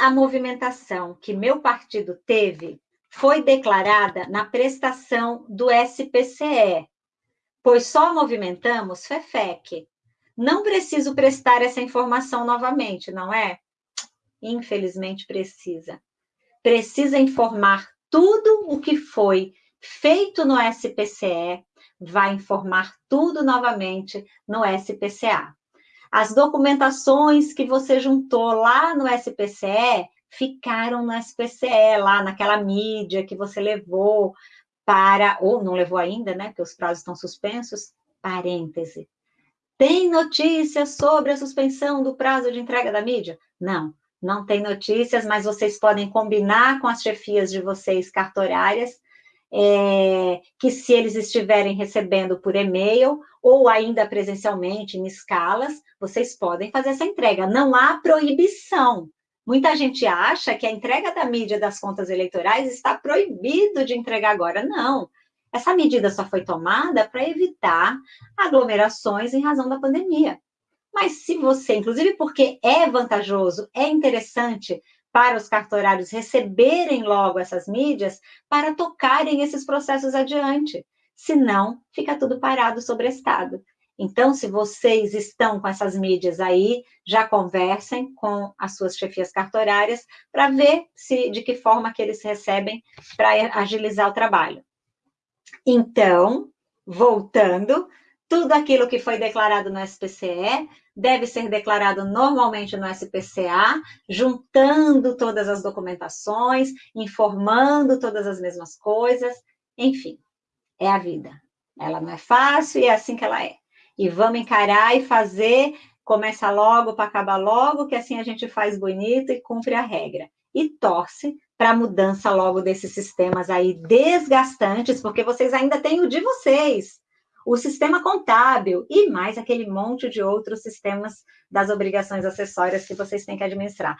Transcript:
a movimentação que meu partido teve foi declarada na prestação do SPCE, pois só movimentamos FEFEC. Não preciso prestar essa informação novamente, não é? Infelizmente precisa. Precisa informar tudo o que foi feito no SPCE, vai informar tudo novamente no SPCA. As documentações que você juntou lá no SPCE ficaram no SPCE, lá naquela mídia que você levou para, ou não levou ainda, né, porque os prazos estão suspensos, parêntese. Tem notícias sobre a suspensão do prazo de entrega da mídia? Não, não tem notícias, mas vocês podem combinar com as chefias de vocês cartorárias é, que se eles estiverem recebendo por e-mail ou ainda presencialmente em escalas, vocês podem fazer essa entrega. Não há proibição. Muita gente acha que a entrega da mídia das contas eleitorais está proibido de entregar agora. Não. Essa medida só foi tomada para evitar aglomerações em razão da pandemia. Mas se você, inclusive porque é vantajoso, é interessante para os cartorários receberem logo essas mídias para tocarem esses processos adiante. Senão, fica tudo parado sobre estado. Então, se vocês estão com essas mídias aí, já conversem com as suas chefias cartorárias para ver se de que forma que eles recebem para agilizar o trabalho. Então, voltando, tudo aquilo que foi declarado no SPCE deve ser declarado normalmente no SPCA, juntando todas as documentações, informando todas as mesmas coisas, enfim, é a vida. Ela não é fácil e é assim que ela é. E vamos encarar e fazer, começa logo para acabar logo, que assim a gente faz bonito e cumpre a regra. E torce para a mudança logo desses sistemas aí desgastantes, porque vocês ainda têm o de vocês o sistema contábil e mais aquele monte de outros sistemas das obrigações acessórias que vocês têm que administrar.